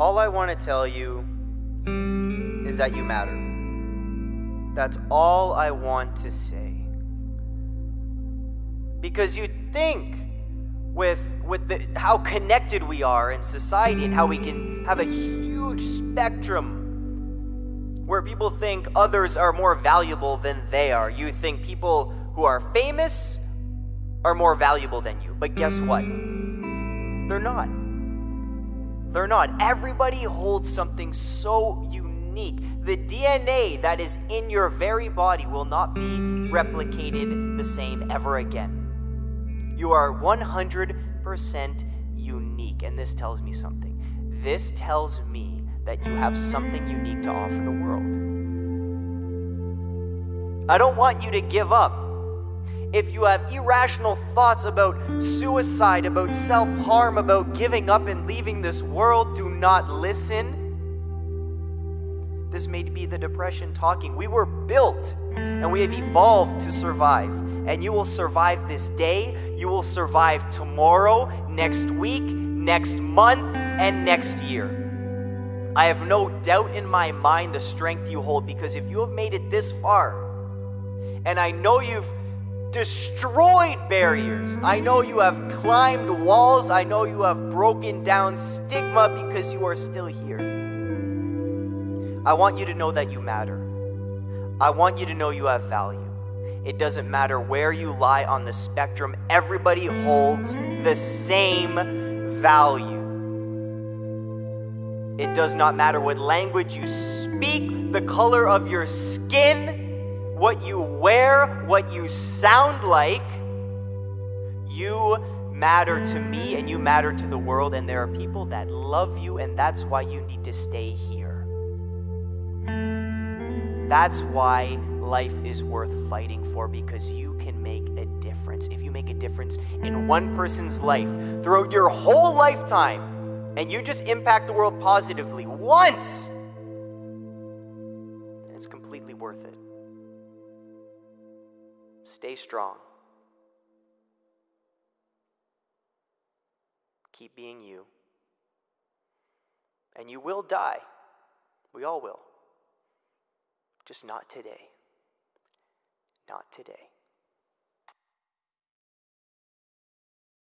All I want to tell you is that you matter. That's all I want to say. Because you think with with the, how connected we are in society and how we can have a huge spectrum where people think others are more valuable than they are. You think people who are famous are more valuable than you. But guess what? They're not. They're not. Everybody holds something so unique. The DNA that is in your very body will not be replicated the same ever again. You are 100% unique, and this tells me something. This tells me that you have something unique to offer the world. I don't want you to give up. If you have irrational thoughts about suicide, about self harm, about giving up and leaving this world, do not listen. This may be the depression talking. We were built and we have evolved to survive. And you will survive this day, you will survive tomorrow, next week, next month, and next year. I have no doubt in my mind the strength you hold because if you have made it this far, and I know you've destroyed barriers. I know you have climbed walls. I know you have broken down stigma because you are still here. I want you to know that you matter. I want you to know you have value. It doesn't matter where you lie on the spectrum, everybody holds the same value. It does not matter what language you speak, the color of your skin what you wear, what you sound like. You matter to me and you matter to the world, and there are people that love you, and that's why you need to stay here. That's why life is worth fighting for because you can make a difference. If you make a difference in one person's life throughout your whole lifetime, and you just impact the world positively once, it's completely worth it. Stay strong. Keep being you. And you will die. We all will. Just not today. Not today.